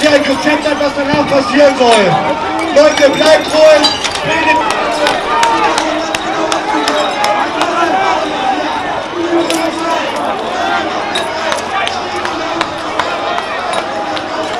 dass ihr euch Konzept habt, was danach passieren soll. Leute, bleibt ruhig, bildet